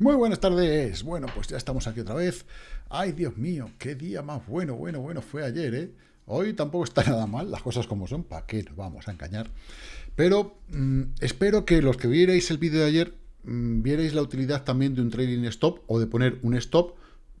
Muy buenas tardes. Bueno, pues ya estamos aquí otra vez. Ay, Dios mío, qué día más bueno, bueno, bueno fue ayer, ¿eh? Hoy tampoco está nada mal, las cosas como son, ¿para qué nos vamos a engañar? Pero mm, espero que los que vierais el vídeo de ayer mm, vierais la utilidad también de un trading stop o de poner un stop.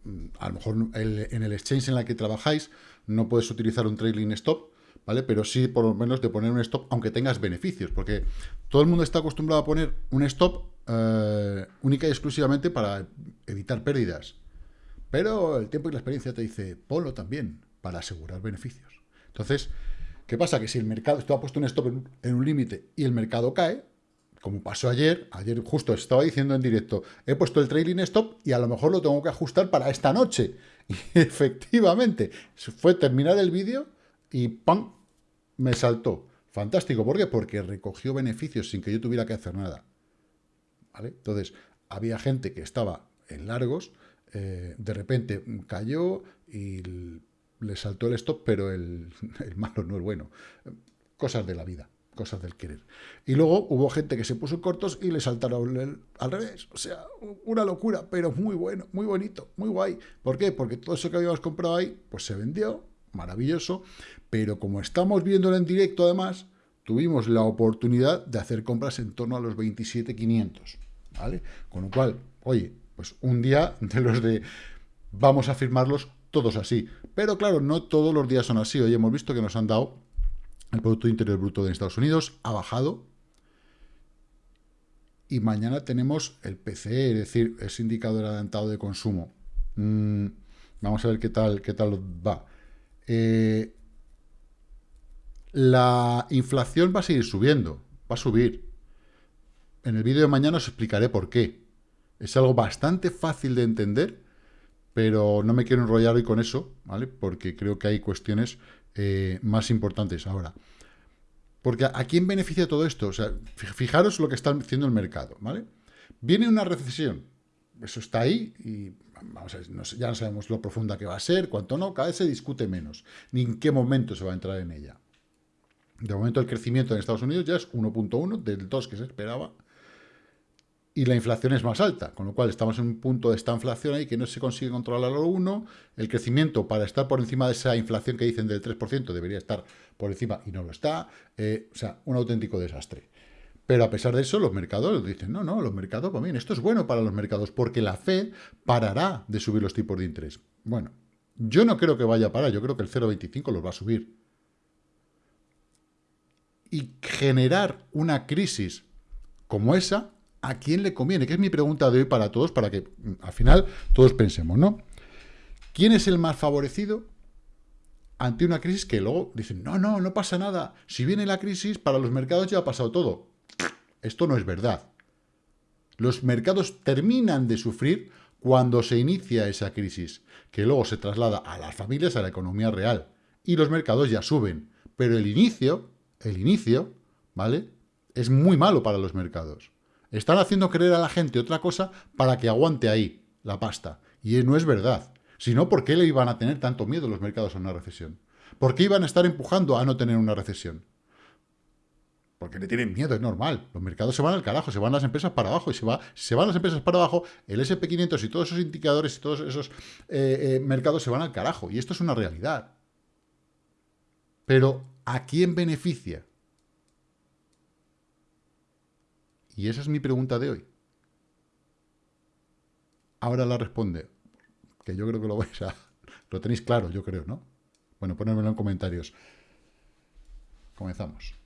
Mm, a lo mejor en el exchange en la que trabajáis no puedes utilizar un trailing stop, ¿vale? Pero sí, por lo menos, de poner un stop, aunque tengas beneficios, porque todo el mundo está acostumbrado a poner un stop eh, única y exclusivamente para evitar pérdidas. Pero el tiempo y la experiencia te dice, ponlo también para asegurar beneficios. Entonces, ¿qué pasa? Que si el mercado, esto ha puesto un stop en, un límite y el mercado cae, como pasó ayer, ayer justo estaba diciendo en directo, he puesto el trailing stop y a lo mejor lo tengo que ajustar para esta noche. Y efectivamente, fue terminar el vídeo y ¡pam! me saltó. Fantástico, ¿por qué? Porque recogió beneficios sin que yo tuviera que hacer nada. Entonces, había gente que estaba en largos, eh, de repente cayó y le saltó el stop, pero el, malo no es bueno. Cosas de la vida, cosas del querer. Y luego hubo gente que se puso cortos y le saltaron al revés. O sea, una locura, pero muy bueno, muy bonito, muy guay. ¿Por qué? Porque todo eso que habíamos comprado ahí, pues se vendió, maravilloso, pero como estamos viéndolo en directo además, tuvimos la oportunidad de hacer compras en torno a los 27.500, ¿vale? Con lo cual, oye, pues un día de los de vamos a firmarlos todos así. Pero claro, no todos los días son así. Hoy hemos visto que nos han dado el Producto Interior Bruto de Estados Unidos, ha bajado, y mañana tenemos el PCE, es decir, ese indicador adelantado de consumo. Mm, vamos a ver qué tal, qué tal va. Eh, la inflación va a seguir subiendo, va a subir. En el vídeo de mañana os explicaré por qué. Es algo bastante fácil de entender, pero no me quiero enrollar hoy con eso, ¿vale? Porque creo que hay cuestiones eh, más importantes ahora. Porque ¿a quién beneficia todo esto? O sea, fijaros lo que está haciendo el mercado, ¿vale? Viene una recesión, eso está ahí y vamos a ya no sabemos lo profunda que va a ser, cuánto no, cada vez se discute menos, ni en qué momento se va a entrar en ella. De momento el crecimiento en Estados Unidos ya es 1.1 del 2 que se esperaba y la inflación es más alta, con lo cual estamos en un punto de esta inflación ahí que no se consigue controlar lo 1, el crecimiento para estar por encima de esa inflación que dicen del 3% debería estar por encima y no lo está, eh, o sea, un auténtico desastre. Pero a pesar de eso, los mercados dicen, no, no, los mercados, pues bien, esto es bueno para los mercados, porque la Fed parará de subir los tipos de interés. Bueno, yo no creo que vaya a parar, yo creo que el 0,25 los va a subir. Y generar una crisis como esa, ¿a quién le conviene? Que es mi pregunta de hoy para todos, para que mm, al final todos pensemos, ¿no? ¿Quién es el más favorecido ante una crisis que luego dicen, no, no, no pasa nada, si viene la crisis, para los mercados ya ha pasado todo? Esto no es verdad. Los mercados terminan de sufrir cuando se inicia esa crisis, que luego se traslada a las familias, a la economía real. Y los mercados ya suben. Pero el inicio, el inicio, ¿vale? Es muy malo para los mercados. Están haciendo creer a la gente otra cosa para que aguante ahí la pasta. Y no es verdad. Si no, ¿por qué le iban a tener tanto miedo los mercados a una recesión? ¿Por qué iban a estar empujando a no tener una recesión? porque le tienen miedo, es normal. Los mercados se van al carajo, se van las empresas para abajo, y se, va, se van las empresas para abajo, el SP500 y todos esos indicadores y todos esos eh, eh, mercados se van al carajo. Y esto es una realidad. Pero, ¿a quién beneficia? Y esa es mi pregunta de hoy. Ahora la responde, que yo creo que lo vais a... Lo tenéis claro, yo creo, ¿no? Bueno, ponérmelo en comentarios. Comenzamos.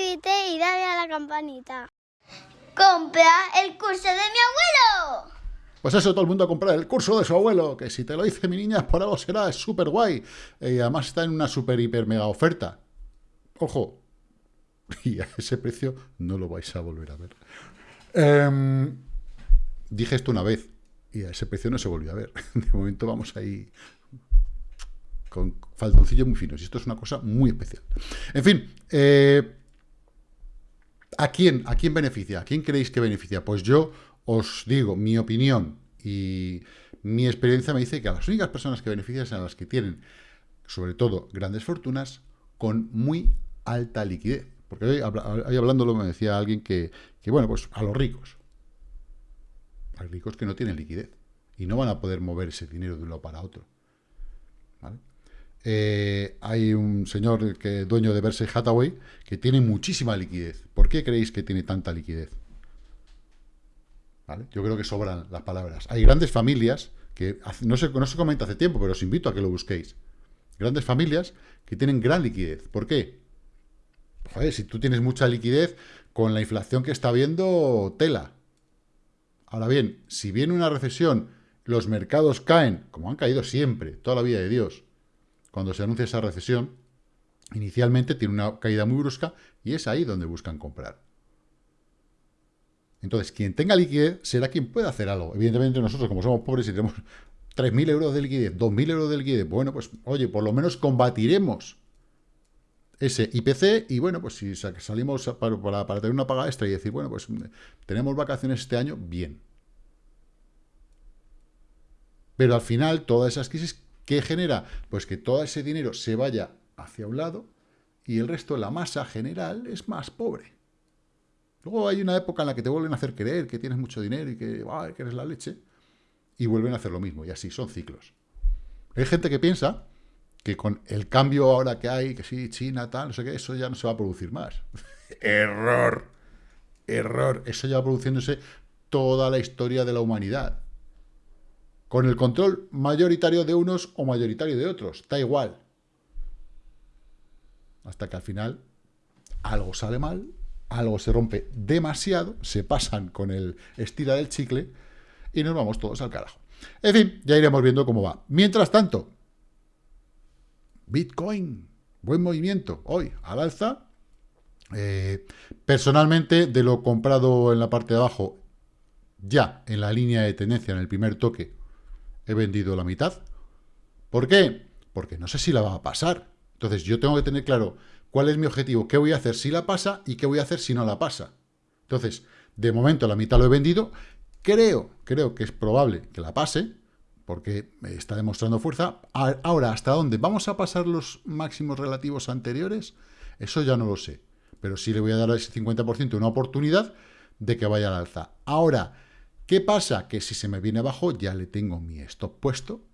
Y dale a la campanita. ¡Compra el curso de mi abuelo! Pues eso, todo el mundo a comprar el curso de su abuelo, que si te lo dice mi niña, por algo será, es súper guay. Y además está en una súper, hiper, mega oferta. Ojo, y a ese precio no lo vais a volver a ver. Em, dije esto una vez, y a ese precio no se volvió a ver. De momento vamos ahí con faldoncillos muy finos. Y esto es una cosa muy especial. En fin, eh, ¿A quién, ¿A quién beneficia? ¿A quién creéis que beneficia? Pues yo os digo, mi opinión y mi experiencia me dice que a las únicas personas que benefician son las que tienen, sobre todo, grandes fortunas con muy alta liquidez. Porque hoy, hablándolo me decía alguien que, que, bueno, pues a los ricos. A ricos que no tienen liquidez. Y no van a poder mover ese dinero de un lado para otro. Eh, hay un señor que dueño de Berkshire Hathaway que tiene muchísima liquidez. ¿Por qué creéis que tiene tanta liquidez? Yo creo que sobran las palabras. Hay grandes familias que no se, no se comenta hace tiempo, pero os invito a que lo busquéis. Grandes familias que tienen gran liquidez. ¿Por qué? Joder, si tú tienes mucha liquidez, con la inflación que está habiendo, tela. Ahora bien, si viene una recesión, los mercados caen, como han caído siempre, toda la vida de Dios, cuando se anuncia esa recesión, inicialmente tiene una caída muy brusca y es ahí donde buscan comprar. Entonces, quien tenga liquidez será quien pueda hacer algo. Evidentemente nosotros, como somos pobres y tenemos 3.000 euros de liquidez, 2.000 euros de liquidez, bueno, pues, oye, por lo menos combatiremos ese IPC y, bueno, pues si salimos para, tener una paga extra y decir, bueno, pues tenemos vacaciones este año, bien. Pero al final, todas esas crisis, ¿qué genera? Pues que todo ese dinero se vaya hacia un lado y el resto, la masa general, es más pobre. Luego hay una época en la que te vuelven a hacer creer que tienes mucho dinero y que, que eres la leche, y vuelven a hacer lo mismo, y así, son ciclos. Hay gente que piensa que con el cambio ahora que hay, que sí, China, tal, no sé qué, eso ya no se va a producir más. error, error. Eso ya va produciéndose toda la historia de la humanidad. Con el control mayoritario de unos o mayoritario de otros, da igual. Hasta que al final algo sale mal algo se rompe demasiado, se pasan con el estira del chicle y nos vamos todos al carajo. En fin, ya iremos viendo cómo va. Mientras tanto, Bitcoin, buen movimiento hoy al alza. Eh, personalmente, de lo comprado en la parte de abajo, ya en la línea de tendencia, en el primer toque, he vendido la mitad. ¿Por qué? Porque no sé si la va a pasar. Entonces yo tengo que tener claro cuál es mi objetivo, qué voy a hacer si la pasa y qué voy a hacer si no la pasa. Entonces, de momento la mitad lo he vendido, creo, creo que es probable que la pase, porque está demostrando fuerza. Ahora, ¿hasta dónde vamos a pasar los máximos relativos anteriores? Eso ya no lo sé, pero sí le voy a dar a ese 50% una oportunidad de que vaya al alza. Ahora, ¿qué pasa? Que si se me viene abajo ya le tengo mi stop puesto,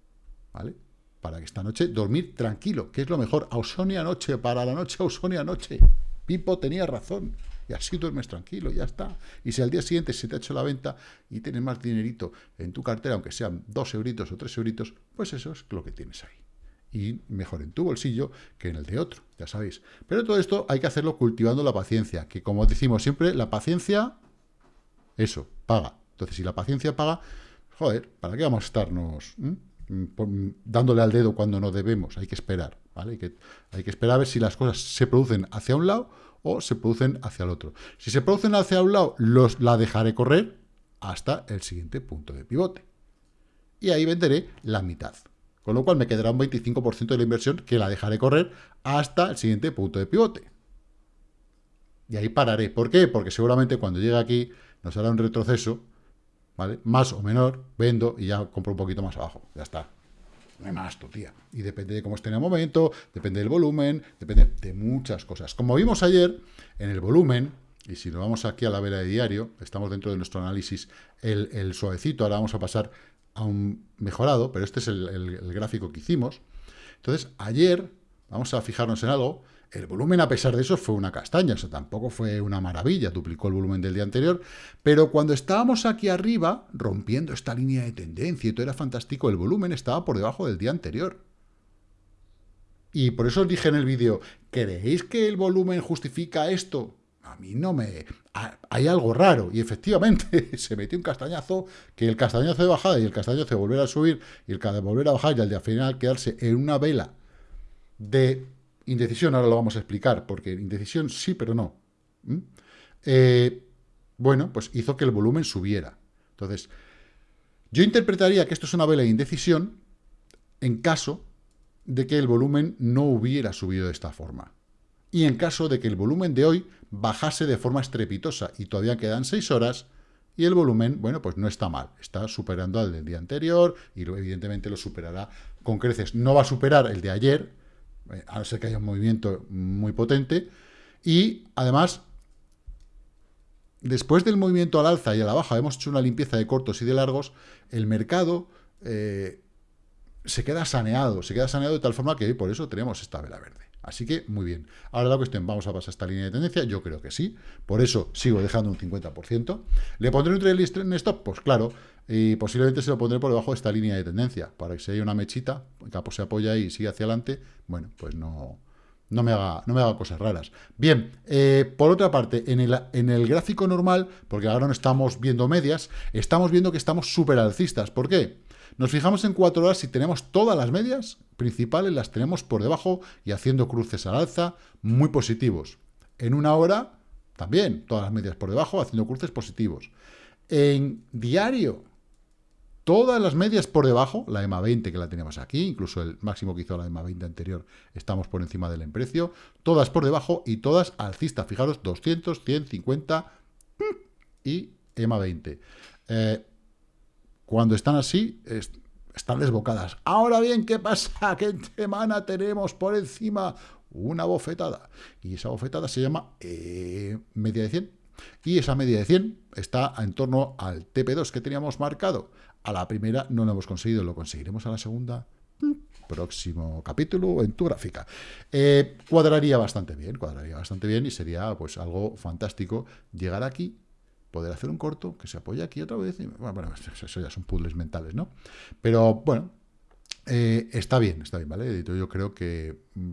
¿vale? para que esta noche dormir tranquilo, que es lo mejor. Ausonia noche, para la noche, Ausonia noche. Pipo tenía razón. Y así duermes tranquilo, ya está. Y si al día siguiente se te ha hecho la venta y tienes más dinerito en tu cartera, aunque sean dos euritos o tres euritos, pues eso es lo que tienes ahí. Y mejor en tu bolsillo que en el de otro, ya sabéis. Pero todo esto hay que hacerlo cultivando la paciencia, que como decimos siempre, la paciencia, eso, paga. Entonces, si la paciencia paga, joder, ¿para qué vamos a estarnos? Dándole al dedo cuando no debemos, hay que esperar, ¿vale? Hay que, hay que esperar a ver si las cosas se producen hacia un lado o se producen hacia el otro. Si se producen hacia un lado, los, la dejaré correr hasta el siguiente punto de pivote. Y ahí venderé la mitad. Con lo cual me quedará un 25% de la inversión que la dejaré correr hasta el siguiente punto de pivote. Y ahí pararé. ¿Por qué? Porque seguramente cuando llegue aquí nos hará un retroceso ¿vale? Más o menor, vendo y ya compro un poquito más abajo. Ya está. No hay más, tu tía. Y depende de cómo esté en el momento, depende del volumen, depende de muchas cosas. Como vimos ayer, en el volumen, y si nos vamos aquí a la vela de diario, estamos dentro de nuestro análisis, el, suavecito, ahora vamos a pasar a un mejorado, pero este es el gráfico que hicimos. Entonces, ayer, vamos a fijarnos en algo, el volumen, a pesar de eso, fue una castaña, o sea, tampoco fue una maravilla, duplicó el volumen del día anterior, pero cuando estábamos aquí arriba, rompiendo esta línea de tendencia y todo era fantástico, el volumen estaba por debajo del día anterior. Y por eso os dije en el vídeo, ¿creéis que el volumen justifica esto? A mí no me... Hay algo raro, y efectivamente se metió un castañazo, que el castañazo de bajada y el castañazo de volver a subir, y el de volver a bajar y el de al final quedarse en una vela de Indecisión ahora lo vamos a explicar, porque indecisión sí, pero no. Eh, bueno, pues hizo que el volumen subiera. Entonces, yo interpretaría que esto es una vela de indecisión en caso de que el volumen no hubiera subido de esta forma. y en caso de que el volumen de hoy bajase de forma estrepitosa y todavía quedan 6 horas, y el volumen, bueno, pues no está mal, está superando al del día anterior y evidentemente lo superará con creces. No va a superar el de ayer, a no ser que haya un movimiento muy potente, y además, después del movimiento al alza y a la baja, hemos hecho una limpieza de cortos y de largos, el mercado eh, se queda saneado, se queda saneado de tal forma que por eso tenemos esta vela verde. Así que, muy bien. Ahora la cuestión, ¿vamos a pasar esta línea de tendencia? Yo creo que sí. Por eso sigo dejando un 50%. ¿Le pondré un trail en stop? Pues claro. Y posiblemente se lo pondré por debajo de esta línea de tendencia. Para que si hay una mechita, el capo se apoya ahí y sigue hacia adelante, bueno, pues no, no me haga, no me haga cosas raras. Bien, eh, por otra parte, en el, en el gráfico normal, porque ahora no estamos viendo medias, estamos viendo que estamos súper alcistas. ¿Por qué? Nos fijamos en cuatro horas si tenemos todas las medias principales, las tenemos por debajo y haciendo cruces al alza, muy positivos. En una hora, también, todas las medias por debajo, haciendo cruces positivos. En diario, todas las medias por debajo, la EMA 20 que la tenemos aquí, incluso el máximo que hizo la EMA 20 anterior, estamos por encima del en precio, todas por debajo y todas alcistas. Fijaros, 200, 150 y EMA 20. Eh, cuando están así, están desbocadas. Ahora bien, ¿qué pasa? ¿Qué semana tenemos por encima? Una bofetada. Y esa bofetada se llama eh, media de 100. Y esa media de 100 está en torno al TP2 que teníamos marcado. A la primera no lo hemos conseguido, lo conseguiremos a la segunda. Mm, próximo capítulo en tu gráfica. Eh, cuadraría bastante bien, cuadraría bastante bien y sería pues algo fantástico llegar aquí, poder hacer un corto que se apoya aquí otra vez. bueno, eso ya son puzzles mentales, ¿no? Pero bueno, eh, está bien, está bien, ¿vale? Yo creo que mm,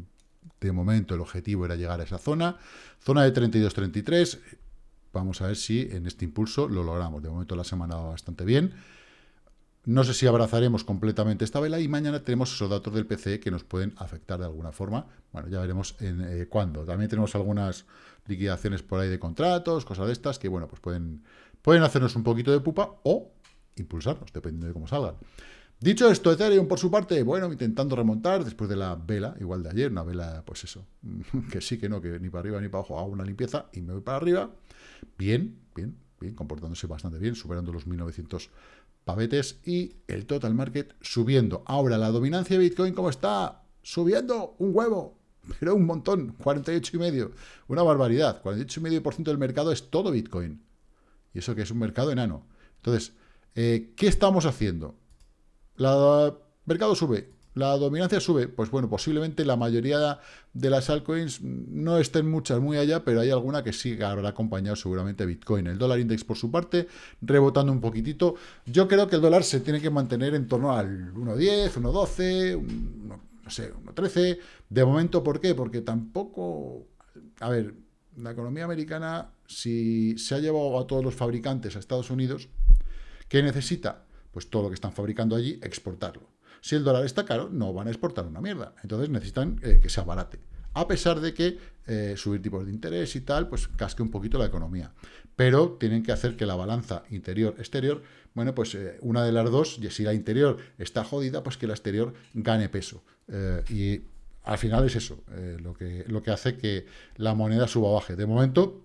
de momento el objetivo era llegar a esa zona. Zona de 32-33. Vamos a ver si en este impulso lo logramos. De momento la semana va bastante bien. No sé si abrazaremos completamente esta vela y mañana tenemos esos datos del PC que nos pueden afectar de alguna forma. Bueno, ya veremos en eh, cuándo. También tenemos algunas liquidaciones por ahí de contratos, cosas de estas que, bueno, pues pueden, pueden hacernos un poquito de pupa o impulsarnos, dependiendo de cómo salgan. Dicho esto, Ethereum, por su parte, bueno, intentando remontar después de la vela, igual de ayer, una vela, pues eso, que sí, que no, que ni para arriba ni para abajo, hago una limpieza y me voy para arriba. Bien, bien, bien, comportándose bastante bien, superando los 1900 pavetes y el total market subiendo. Ahora, la dominancia de Bitcoin, ¿cómo está? Subiendo un huevo, pero un montón, 48 y medio, una barbaridad. 48 y medio por ciento del mercado es todo Bitcoin. Y eso que es un mercado enano. Entonces, eh, ¿qué estamos haciendo? La mercado sube, la dominancia sube, pues bueno, posiblemente la mayoría de las altcoins no estén muchas muy allá, pero hay alguna que sí habrá acompañado seguramente Bitcoin. El dólar index, por su parte, rebotando un poquitito. Yo creo que el dólar se tiene que mantener en torno al 1.10, 1.12, no sé, 1.13. De momento, ¿por qué? Porque tampoco... A ver, la economía americana, si se ha llevado a todos los fabricantes a Estados Unidos, ¿qué necesita? Pues todo lo que están fabricando allí, exportarlo. Si el dólar está caro, no van a exportar una mierda. Entonces necesitan eh, que sea barate. A pesar de que eh, subir tipos de interés y tal, pues casque un poquito la economía. Pero tienen que hacer que la balanza interior-exterior, bueno, pues eh, una de las dos, y si la interior está jodida, pues que la exterior gane peso. y al final es eso, lo, que, lo que hace que la moneda suba o baje. De momento,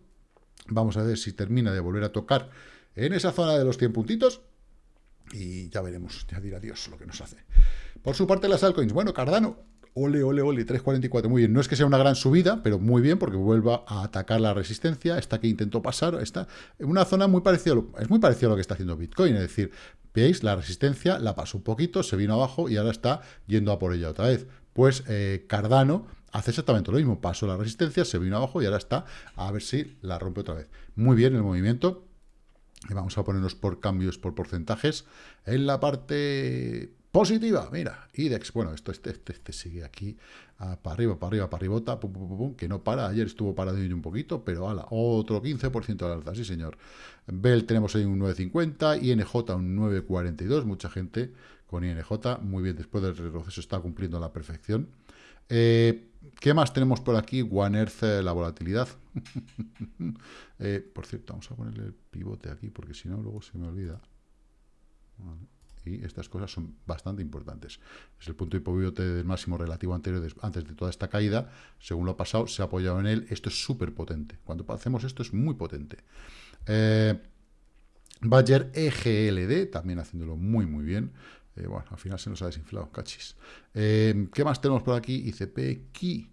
vamos a ver si termina de volver a tocar en esa zona de los 100 puntitos, y ya veremos, ya dirá Dios lo que nos hace. Por su parte, las altcoins. Bueno, Cardano, ole, ole, ole, 3.44, muy bien. No es que sea una gran subida, pero muy bien, porque vuelva a atacar la resistencia. Esta que intentó pasar, está en una zona muy parecida, es muy parecida a lo que está haciendo Bitcoin. Es decir, veis, la resistencia la pasó un poquito, se vino abajo y ahora está yendo a por ella otra vez. Pues eh, Cardano hace exactamente lo mismo. Pasó la resistencia, se vino abajo y ahora está a ver si la rompe otra vez. Muy bien el movimiento. Y vamos a ponernos por cambios por porcentajes. En la parte positiva, mira, IDEX, bueno, esto este, este, este sigue aquí ah, para arriba, para arriba, para arriba, pum, que no para, ayer estuvo parado un poquito, pero ala, otro 15% al alza, sí señor. Bell tenemos ahí un 9.50, INJ un 9.42, mucha gente con INJ, muy bien, después del retroceso está cumpliendo la perfección. Eh, ¿Qué más tenemos por aquí? One Earth, eh, la volatilidad. Eh, por cierto, vamos a ponerle el pivote aquí, porque si no, luego se me olvida. Aquí estas cosas son bastante importantes. Es el punto hipopivote del máximo relativo anterior antes de toda esta caída. Según lo ha pasado, se ha apoyado en él. Esto es súper potente. Cuando hacemos esto es muy potente. Eh, Bayer EGLD, también haciéndolo muy, muy bien. Eh, bueno, al final se nos ha desinflado, cachis. Eh, ¿Qué más tenemos por aquí? ICP Key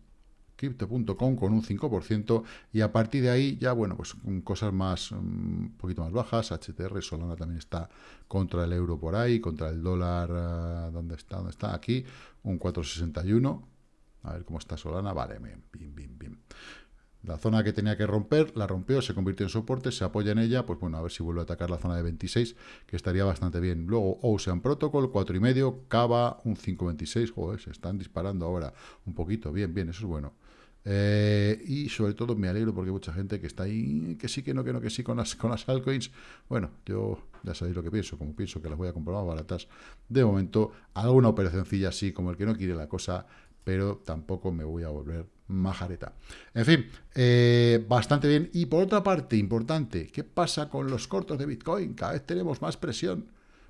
Crypto.com con un 5% y a partir de ahí ya, bueno, pues cosas más, mm, un poquito más bajas, HTR, Solana también está contra el euro por ahí, contra el dólar, uh, ¿dónde está? ¿Dónde está? Aquí, un 4,61, a ver cómo está Solana, vale, bien, bien, bien, bien. La zona que tenía que romper, la rompió, se convirtió en soporte, se apoya en ella, pues bueno, a ver si vuelve a atacar la zona de 26, que estaría bastante bien. Luego Ocean Protocol, 4,5, Cava, un 5,26, joder, se están disparando ahora un poquito, bien, bien, eso es bueno. Eh, y sobre todo me alegro porque hay mucha gente que está ahí, que sí, que no, que no, que sí con las, con las altcoins. Bueno, yo ya sabéis lo que pienso, como pienso que las voy a comprar más baratas. De momento, alguna operacióncilla así, como el que no quiere la cosa, pero tampoco me voy a volver majareta. En fin, eh, bastante bien. Y por otra parte, importante, ¿qué pasa con los cortos de Bitcoin? Cada vez tenemos más presión.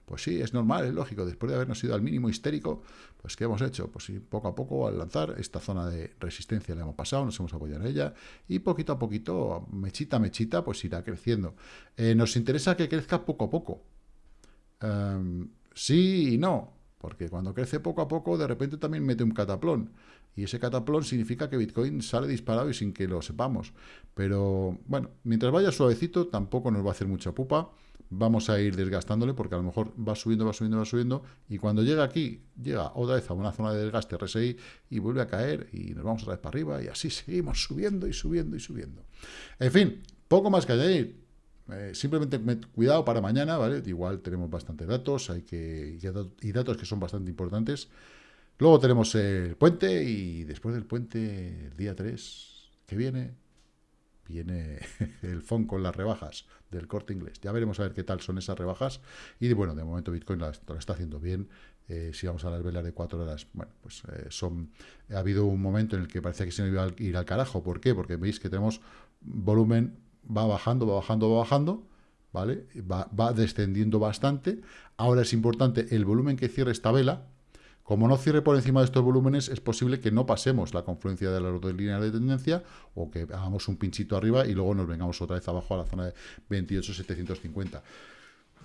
Pues sí, es normal, es lógico. Después de habernos ido al mínimo histérico, pues ¿qué hemos hecho? Pues sí, poco a poco al lanzar esta zona de resistencia la hemos pasado, nos hemos apoyado en ella y poquito a poquito, mechita mechita, pues irá creciendo. Eh, nos interesa que crezca poco a poco. Em, sí y no, porque cuando crece poco a poco, de repente también mete un cataplón. Y ese cataplón significa que Bitcoin sale disparado y sin que lo sepamos. Pero bueno, mientras vaya suavecito, tampoco nos va a hacer mucha pupa vamos a ir desgastándole porque a lo mejor va subiendo, va subiendo, va subiendo y cuando llega aquí, llega otra vez a una zona de desgaste RSI y vuelve a caer y nos vamos otra vez para arriba y así seguimos subiendo y subiendo y subiendo. En fin, poco más que añadir. Eh, simplemente cuidado para mañana, ¿vale? Igual tenemos bastantes datos, hay que y datos que son bastante importantes. Luego tenemos el puente y después del puente, el día 3 que viene, viene el FON con las rebajas del corte inglés. Ya veremos a ver qué tal son esas rebajas. Y bueno, de momento Bitcoin lo está haciendo bien. Eh, si vamos a las velas de cuatro horas, bueno, pues eh, son, ha habido un momento en el que parecía que se iba a ir al carajo. ¿Por qué? Porque veis que tenemos volumen, va bajando, va bajando, va bajando, ¿vale? Va, va descendiendo bastante. Ahora es importante el volumen que cierre esta vela, como no cierre por encima de estos volúmenes, es posible que no pasemos la confluencia de las dos líneas de tendencia o que hagamos un pinchito arriba y luego nos vengamos otra vez abajo a la zona de 28,750.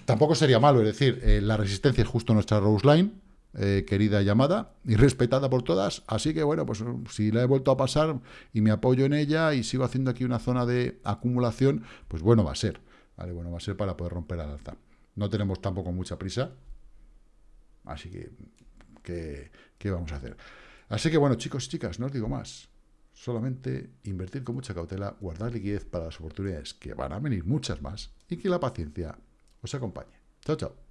Tampoco sería malo, es decir, eh, la resistencia es justo nuestra Rose Line, eh, querida llamada y respetada por todas, así que bueno, pues si la he vuelto a pasar y me apoyo en ella y sigo haciendo aquí una zona de acumulación, pues bueno va a ser, ¿vale? Bueno va a ser para poder romper al alza. No tenemos tampoco mucha prisa, así que ¿Qué, vamos a hacer? Así que bueno, chicos y chicas, no os digo más. Solamente invertir con mucha cautela, guardar liquidez para las oportunidades, que van a venir muchas más, y que la paciencia os acompañe. Chao, chao.